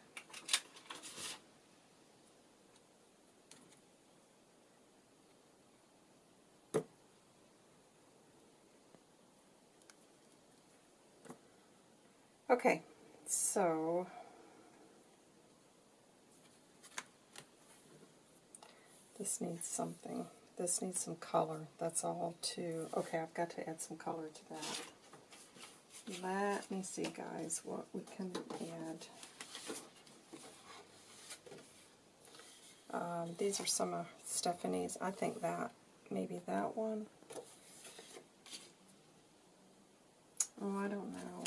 Okay, so this needs something. This needs some color. That's all too. Okay, I've got to add some color to that. Let me see, guys, what we can add. Um, these are some of Stephanie's. I think that, maybe that one. Oh, I don't know.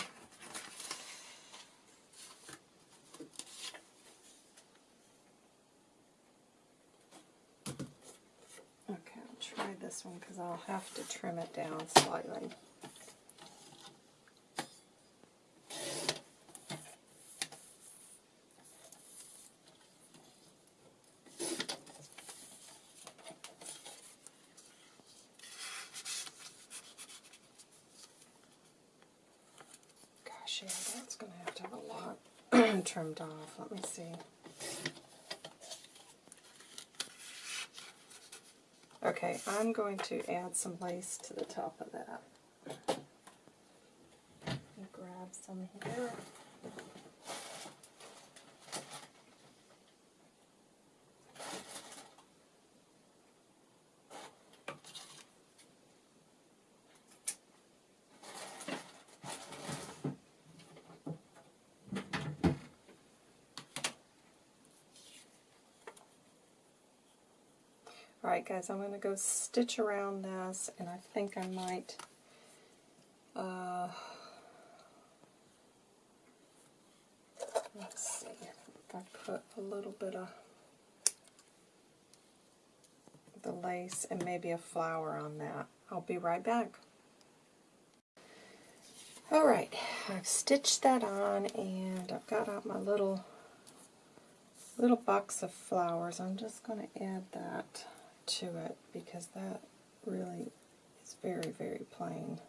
Okay, I'll try this one because I'll have to trim it down slightly. Gosh, yeah, that's going to have to have a lot trimmed off. Let me see. Okay, I'm going to add some lace to the top of that. Grab some here. Guys, I'm going to go stitch around this and I think I might uh, let's see if I put a little bit of the lace and maybe a flower on that. I'll be right back. Alright, I've stitched that on and I've got out my little little box of flowers. I'm just going to add that to it because that really is very, very plain.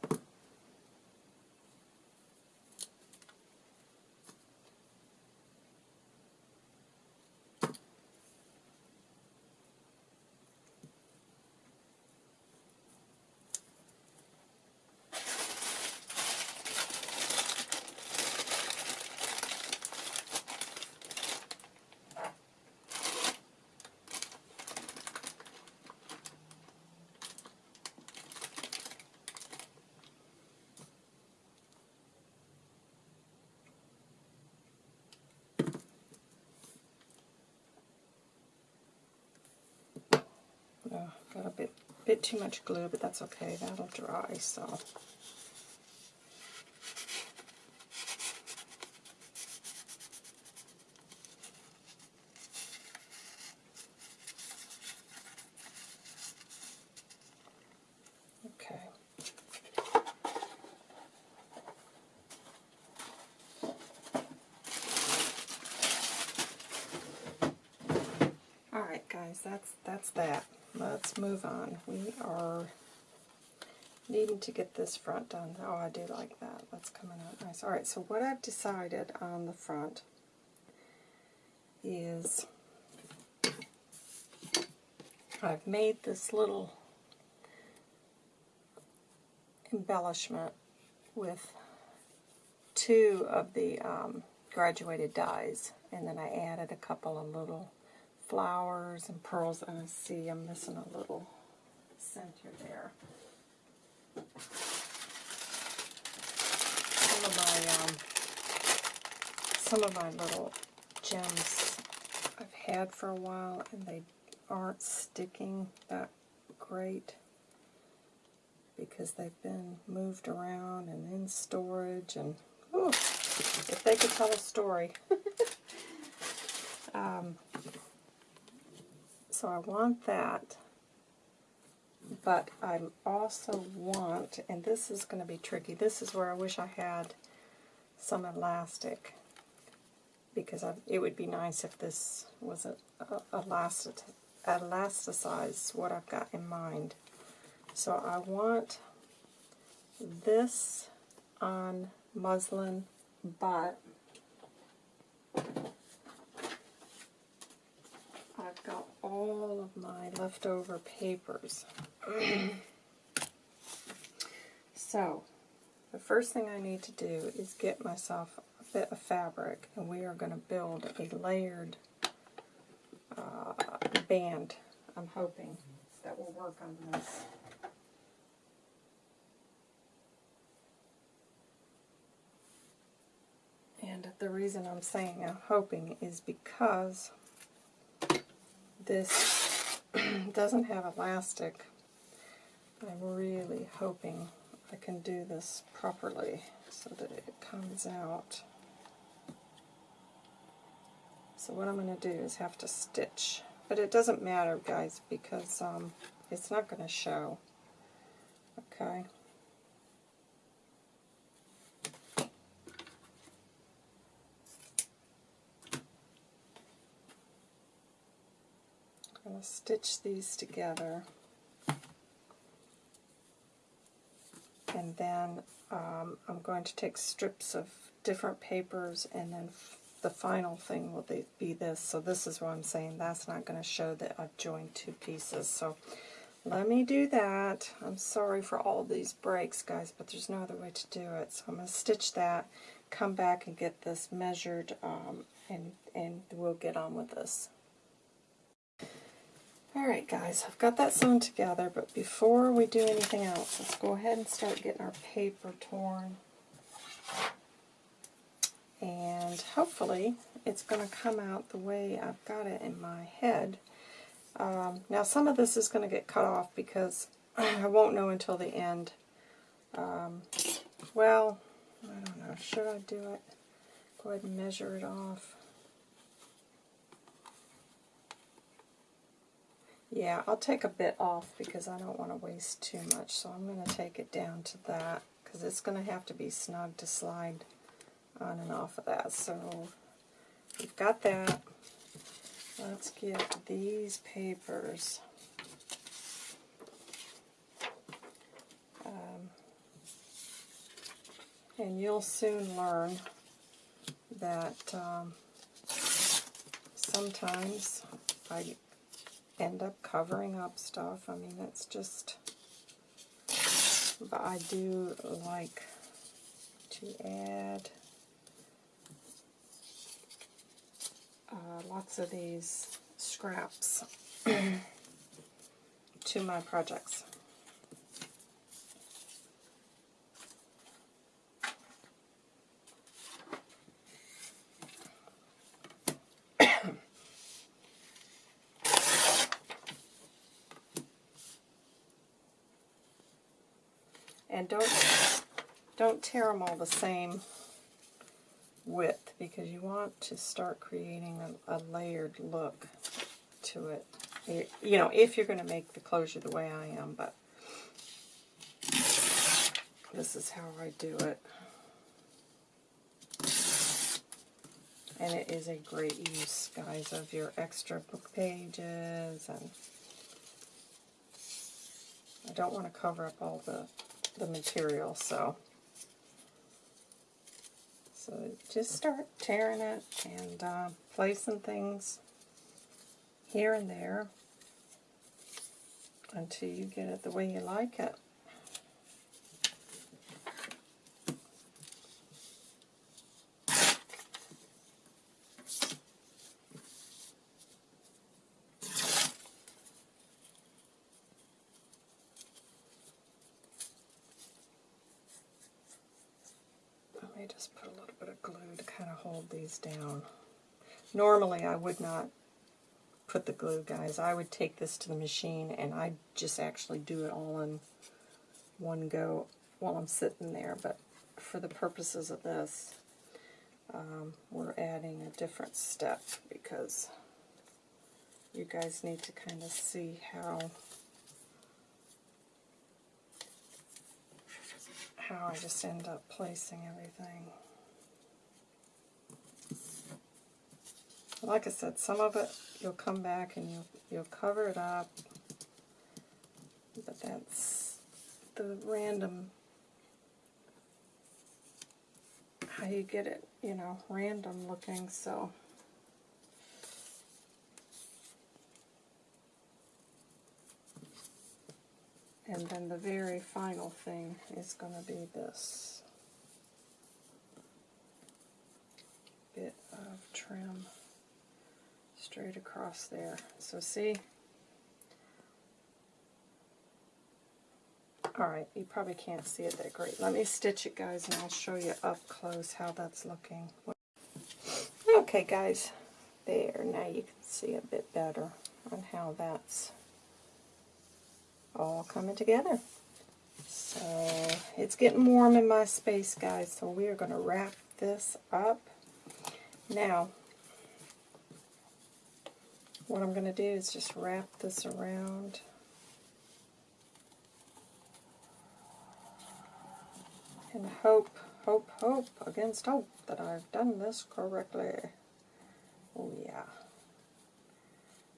Oh, got a bit too much glue, but that's okay. That'll dry, so. Okay. Alright guys, that's that's that. Let's move on. We are needing to this front done. Oh, I do like that. That's coming out nice. Alright, so what I've decided on the front is I've made this little embellishment with two of the um, graduated dies and then I added a couple of little flowers and pearls, and I see I'm missing a little center there. Some of my um, some of my little gems I've had for a while, and they aren't sticking that great because they've been moved around and in storage, and if they could tell a story. um, so I want that, but I also want, and this is going to be tricky, this is where I wish I had some elastic, because I, it would be nice if this was a, a, elastic, elasticized what I've got in mind. So I want this on muslin, but I've got all of my leftover papers. so the first thing I need to do is get myself bit of fabric, and we are going to build a layered uh, band. I'm hoping that will work on this. And the reason I'm saying I'm hoping is because this doesn't have elastic. I'm really hoping I can do this properly so that it comes out. So what I'm going to do is have to stitch. But it doesn't matter, guys, because um, it's not going to show. Okay. I'm going to stitch these together. And then um, I'm going to take strips of different papers and then the final thing will be this. So this is what I'm saying. That's not going to show that I've joined two pieces. So let me do that. I'm sorry for all these breaks, guys, but there's no other way to do it. So I'm going to stitch that, come back and get this measured, um, and, and we'll get on with this. Alright guys, I've got that sewn together, but before we do anything else, let's go ahead and start getting our paper torn. And hopefully it's going to come out the way I've got it in my head. Um, now some of this is going to get cut off because I won't know until the end. Um, well, I don't know, should I do it? Go ahead and measure it off. Yeah, I'll take a bit off because I don't want to waste too much. So I'm going to take it down to that because it's going to have to be snug to slide on and off of that. So we've got that. Let's get these papers. Um, and you'll soon learn that um, sometimes I end up covering up stuff. I mean, it's just, but I do like to add uh, lots of these scraps to my projects. And don't, don't tear them all the same width because you want to start creating a, a layered look to it. You know, if you're going to make the closure the way I am, but this is how I do it. And it is a great use, guys, of your extra book pages. And I don't want to cover up all the the material, so so just start tearing it and uh, placing things here and there until you get it the way you like it. just put a little bit of glue to kind of hold these down. Normally I would not put the glue, guys. I would take this to the machine and I'd just actually do it all in one go while I'm sitting there. But for the purposes of this, um, we're adding a different step because you guys need to kind of see how how I just end up placing everything. like I said, some of it you'll come back and you'll, you'll cover it up. But that's the random, how you get it, you know, random looking, so... And then the very final thing is going to be this bit of trim straight across there. So see? Alright, you probably can't see it that great. Let me stitch it, guys, and I'll show you up close how that's looking. Okay, guys, there. Now you can see a bit better on how that's all coming together. So it's getting warm in my space, guys, so we are going to wrap this up. Now, what I'm going to do is just wrap this around. And hope, hope, hope against hope that I've done this correctly. Oh yeah.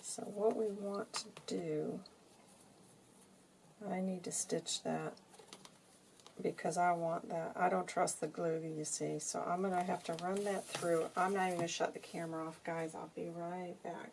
So what we want to do, I need to stitch that because I want that. I don't trust the glue, you see. So I'm going to have to run that through. I'm not even going to shut the camera off, guys. I'll be right back.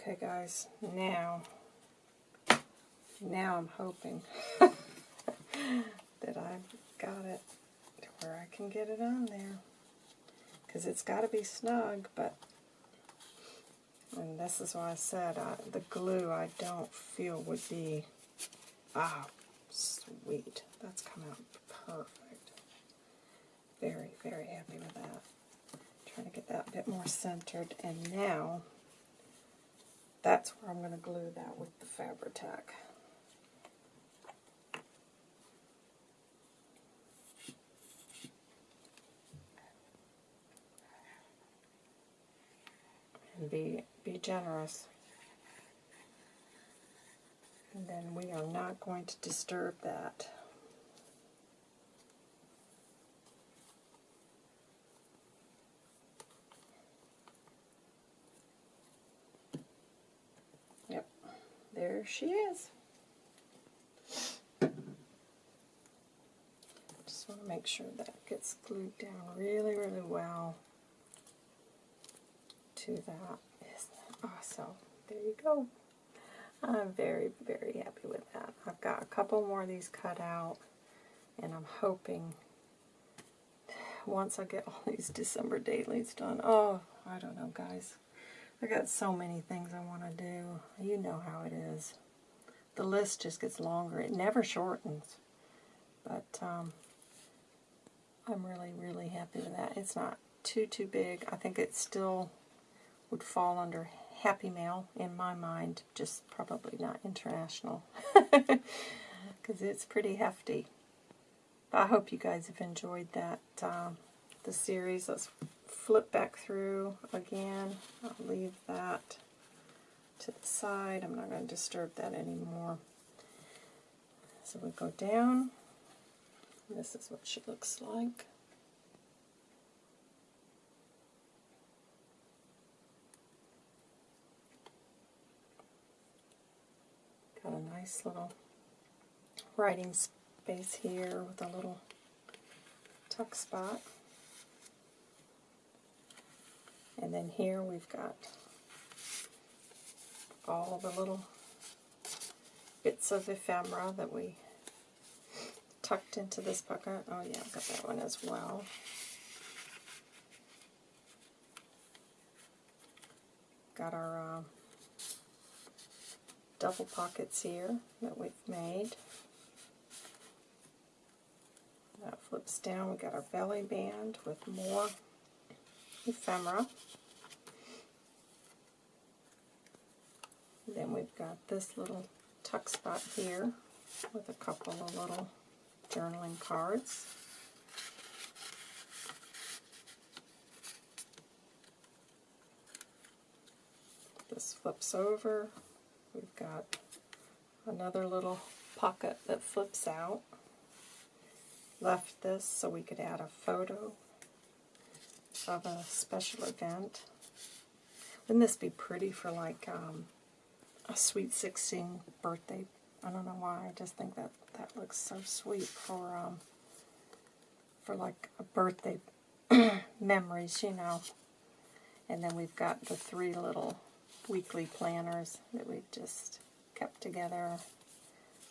Okay guys, now, now I'm hoping that I've got it to where I can get it on there. Because it's got to be snug, but, and this is why I said I, the glue I don't feel would be, ah, sweet. That's come out perfect. Very, very happy with that. Trying to get that a bit more centered. And now, that's where I'm going to glue that with the Fabri-Tac. And be, be generous. And then we are not going to disturb that. There she is. Just want to make sure that gets glued down really, really well to that. Isn't that awesome? There you go. I'm very, very happy with that. I've got a couple more of these cut out, and I'm hoping once I get all these December dailies done, oh, I don't know, guys. I got so many things I want to do. You know how it is. The list just gets longer. It never shortens. But um, I'm really, really happy with that. It's not too, too big. I think it still would fall under Happy Mail in my mind, just probably not international. Because it's pretty hefty. But I hope you guys have enjoyed that, um, the series. Let's flip back through again. I'll leave that to the side. I'm not going to disturb that anymore. So we go down. This is what she looks like. Got a nice little writing space here with a little tuck spot. And then here we've got all the little bits of ephemera that we tucked into this pocket. Oh yeah, I've got that one as well. Got our uh, double pockets here that we've made. That flips down. We got our belly band with more ephemera. Then we've got this little tuck spot here with a couple of little journaling cards. This flips over. We've got another little pocket that flips out. Left this so we could add a photo of a special event. Wouldn't this be pretty for like um, a sweet 16 birthday? I don't know why. I just think that that looks so sweet for um, for like a birthday memories, you know. And then we've got the three little weekly planners that we've just kept together.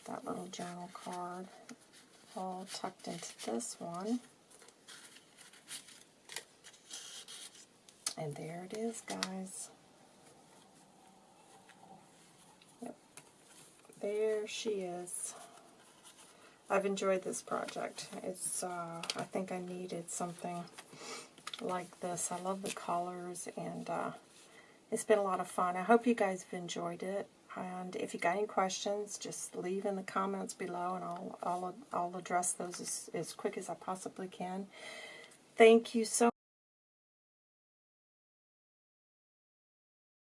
That little journal card all tucked into this one. And there it is, guys. There she is. I've enjoyed this project. It's, uh, I think I needed something like this. I love the colors, and uh, it's been a lot of fun. I hope you guys have enjoyed it. And if you got any questions, just leave in the comments below, and I'll, I'll, I'll address those as, as quick as I possibly can. Thank you so